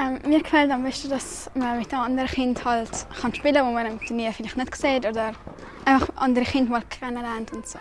Ähm, mir gefällt am besten, dass man mit einem anderen Kind halt kann spielen kann, wo man im Turnier vielleicht nicht sieht oder einfach andere Kinder mal kennenlernt und so.